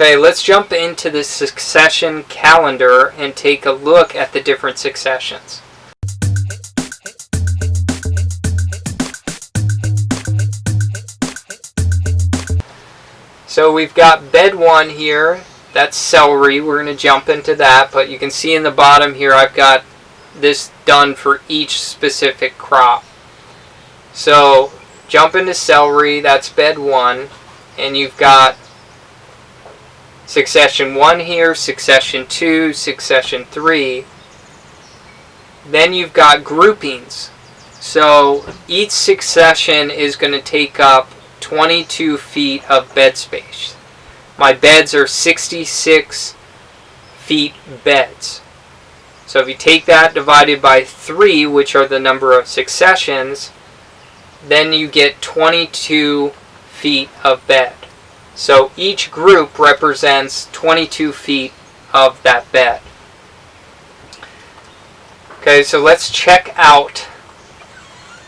Okay, let's jump into the succession calendar and take a look at the different successions. So we've got bed one here, that's celery, we're going to jump into that, but you can see in the bottom here I've got this done for each specific crop. So jump into celery, that's bed one, and you've got succession 1 here, succession 2, succession 3. Then you've got groupings. So each succession is going to take up 22 feet of bed space. My beds are 66 feet beds. So if you take that divided by 3, which are the number of successions, then you get 22 feet of bed. So each group represents 22 feet of that bed. Okay, so let's check out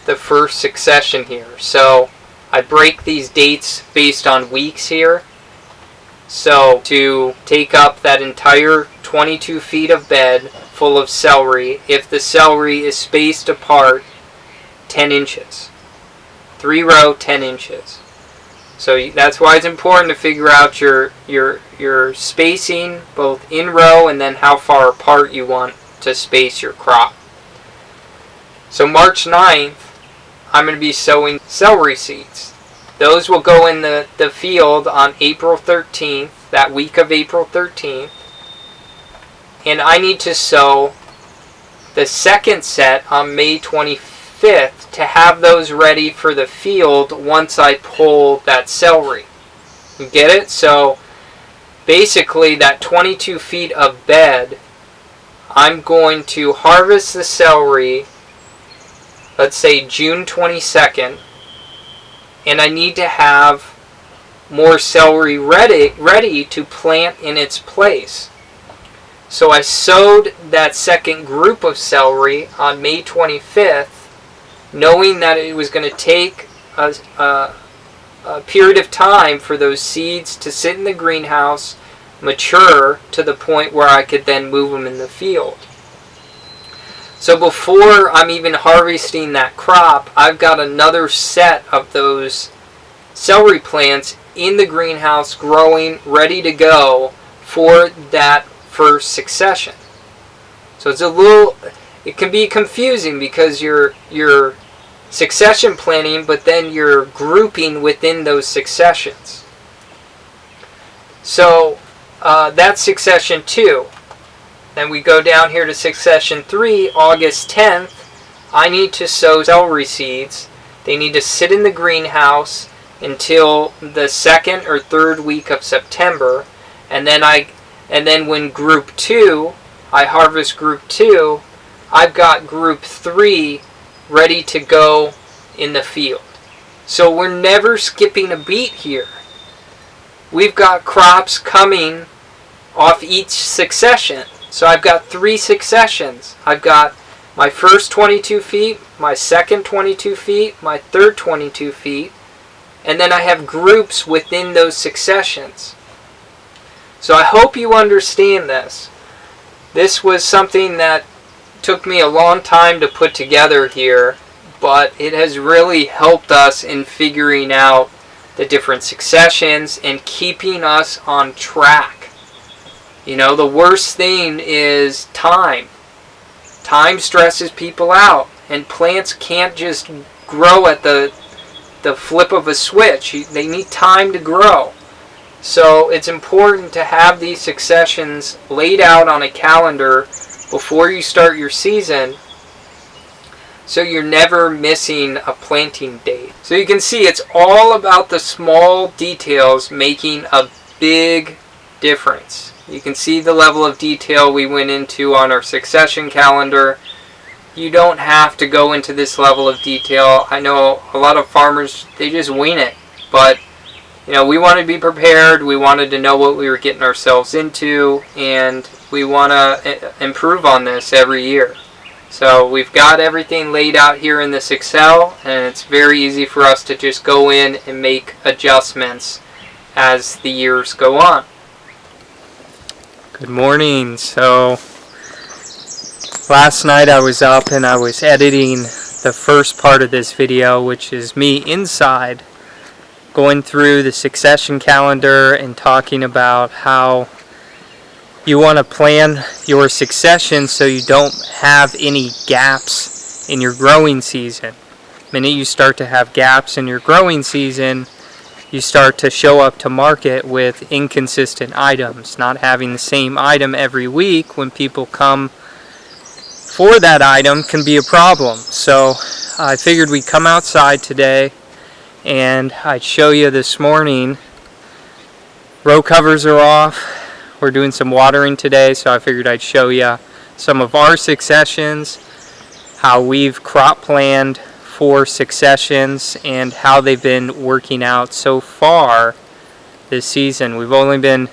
the first succession here. So I break these dates based on weeks here. So to take up that entire 22 feet of bed full of celery, if the celery is spaced apart 10 inches. Three row, 10 inches. So that's why it's important to figure out your, your, your spacing both in row and then how far apart you want to space your crop. So March 9th, I'm going to be sowing celery seeds. Those will go in the, the field on April 13th, that week of April 13th. And I need to sow the second set on May 25th 5th to have those ready for the field once I pull that celery. You get it? So basically that 22 feet of bed, I'm going to harvest the celery, let's say June 22nd, and I need to have more celery ready, ready to plant in its place. So I sowed that second group of celery on May 25th knowing that it was going to take a, a, a, period of time for those seeds to sit in the greenhouse, mature to the point where I could then move them in the field. So before I'm even harvesting that crop, I've got another set of those celery plants in the greenhouse growing, ready to go for that first succession. So it's a little, it can be confusing because you're, you're succession planning, but then you're grouping within those successions. So uh, that's succession 2. Then we go down here to succession 3, August 10th. I need to sow celery seeds. They need to sit in the greenhouse until the second or third week of September. And then I and then when group 2, I harvest group 2, I've got group 3 ready to go in the field. So we're never skipping a beat here. We've got crops coming off each succession. So I've got three successions. I've got my first 22 feet, my second 22 feet, my third 22 feet, and then I have groups within those successions. So I hope you understand this. This was something that took me a long time to put together here, but it has really helped us in figuring out the different successions and keeping us on track. You know, the worst thing is time. Time stresses people out, and plants can't just grow at the the flip of a switch. They need time to grow. So it's important to have these successions laid out on a calendar before you start your season so you're never missing a planting date. So you can see it's all about the small details making a big difference. You can see the level of detail we went into on our succession calendar. You don't have to go into this level of detail. I know a lot of farmers, they just wing it. But, you know, we wanted to be prepared. We wanted to know what we were getting ourselves into. And we want to eh, improve on this every year. So we've got everything laid out here in this Excel and it's very easy for us to just go in and make adjustments as the years go on. Good morning. So last night I was up and I was editing the first part of this video which is me inside going through the succession calendar and talking about how you want to plan your succession so you don't have any gaps in your growing season. The minute you start to have gaps in your growing season, you start to show up to market with inconsistent items. Not having the same item every week when people come for that item can be a problem. So I figured we'd come outside today and I'd show you this morning. Row covers are off we're doing some watering today, so I figured I'd show you some of our successions, how we've crop planned for successions, and how they've been working out so far this season. We've only been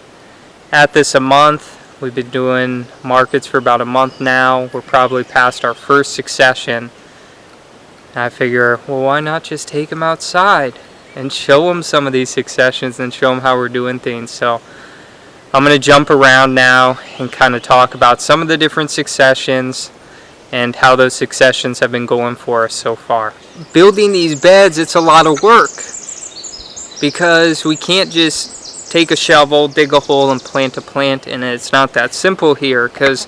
at this a month. We've been doing markets for about a month now. We're probably past our first succession. I figure, well, why not just take them outside and show them some of these successions and show them how we're doing things. So I'm going to jump around now and kind of talk about some of the different successions and how those successions have been going for us so far. Building these beds, it's a lot of work because we can't just take a shovel, dig a hole, and plant a plant and it's not that simple here because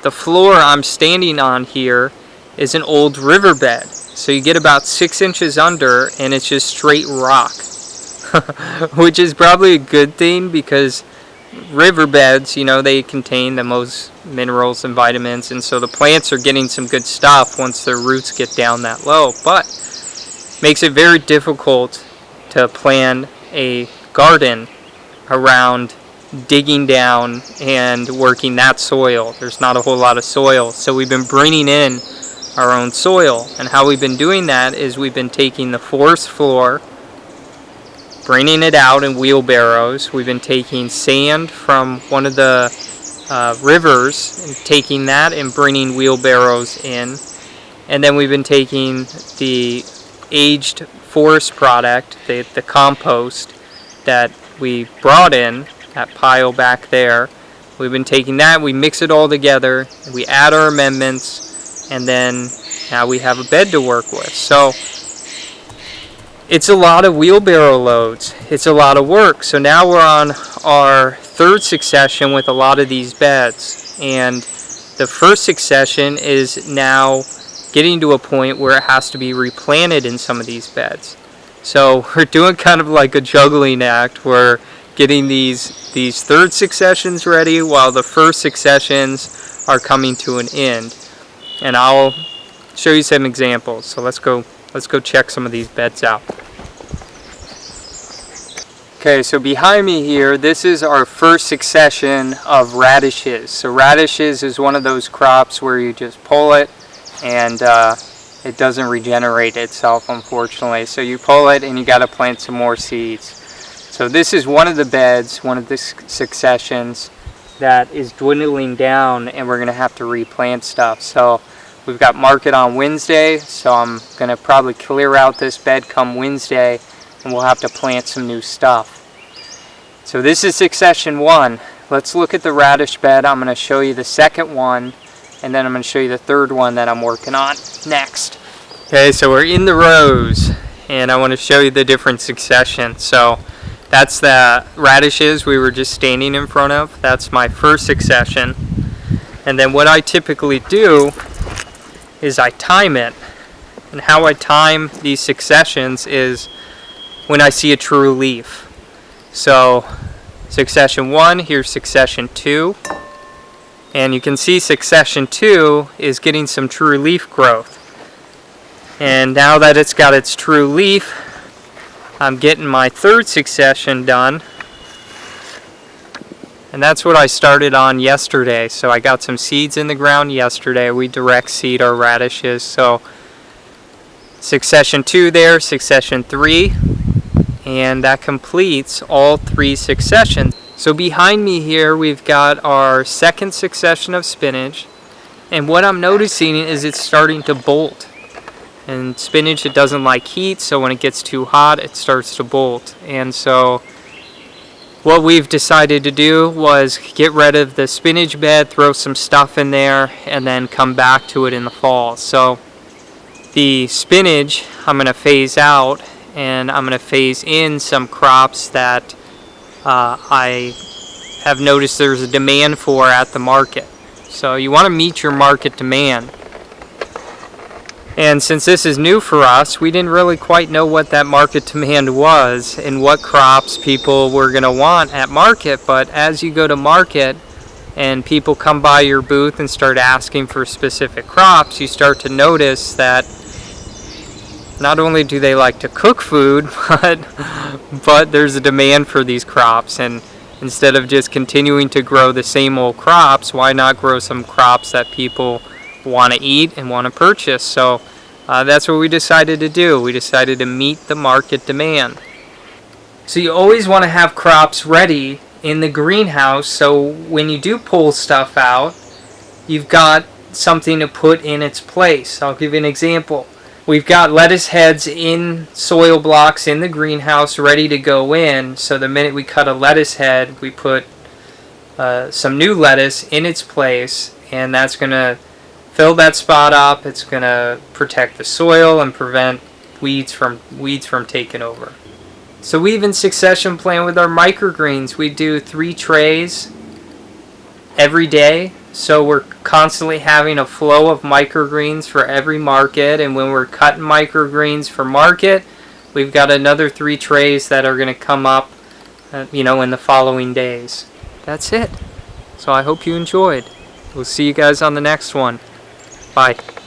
the floor I'm standing on here is an old riverbed. So you get about six inches under and it's just straight rock. Which is probably a good thing because riverbeds, you know, they contain the most minerals and vitamins, and so the plants are getting some good stuff once their roots get down that low. But makes it very difficult to plan a garden around digging down and working that soil. There's not a whole lot of soil, so we've been bringing in our own soil. And how we've been doing that is we've been taking the forest floor bringing it out in wheelbarrows. We've been taking sand from one of the uh, rivers and taking that and bringing wheelbarrows in. And then we've been taking the aged forest product, the, the compost that we brought in, that pile back there. We've been taking that, we mix it all together, we add our amendments, and then now we have a bed to work with. So it's a lot of wheelbarrow loads. It's a lot of work. So now we're on our third succession with a lot of these beds. And the first succession is now getting to a point where it has to be replanted in some of these beds. So we're doing kind of like a juggling act. We're getting these these third successions ready while the first successions are coming to an end. And I'll show you some examples. So let's go let's go check some of these beds out. Okay, so behind me here, this is our first succession of radishes. So radishes is one of those crops where you just pull it and uh, it doesn't regenerate itself, unfortunately. So you pull it and you got to plant some more seeds. So this is one of the beds, one of the successions that is dwindling down and we're going to have to replant stuff. So we've got market on Wednesday, so I'm going to probably clear out this bed come Wednesday and we'll have to plant some new stuff. So this is succession one. Let's look at the radish bed. I'm going to show you the second one and then I'm going to show you the third one that I'm working on next. Okay, so we're in the rows and I want to show you the different succession. So that's the radishes we were just standing in front of. That's my first succession. And then what I typically do is I time it. And how I time these successions is when I see a true leaf. So succession 1, here's succession 2. And you can see succession 2 is getting some true leaf growth. And now that it's got its true leaf, I'm getting my third succession done. And that's what I started on yesterday. So I got some seeds in the ground yesterday. We direct seed our radishes. So succession 2 there, succession 3 and that completes all three successions. So behind me here we've got our second succession of spinach and what I'm noticing is it's starting to bolt and spinach it doesn't like heat so when it gets too hot it starts to bolt and so what we've decided to do was get rid of the spinach bed, throw some stuff in there, and then come back to it in the fall. So the spinach I'm going to phase out and I'm going to phase in some crops that uh, I have noticed there's a demand for at the market. So you want to meet your market demand. And since this is new for us, we didn't really quite know what that market demand was and what crops people were going to want at market. But as you go to market and people come by your booth and start asking for specific crops, you start to notice that not only do they like to cook food, but, but there's a demand for these crops. And instead of just continuing to grow the same old crops, why not grow some crops that people want to eat and want to purchase. So uh, that's what we decided to do. We decided to meet the market demand. So you always want to have crops ready in the greenhouse so when you do pull stuff out, you've got something to put in its place. I'll give you an example. We've got lettuce heads in soil blocks in the greenhouse ready to go in. So the minute we cut a lettuce head, we put uh, some new lettuce in its place and that's going to fill that spot up. It's going to protect the soil and prevent weeds from weeds from taking over. So we even succession plan with our microgreens. We do three trays every day. So we're constantly having a flow of microgreens for every market. And when we're cutting microgreens for market, we've got another three trays that are going to come up, uh, you know, in the following days. That's it. So I hope you enjoyed. We'll see you guys on the next one. Bye.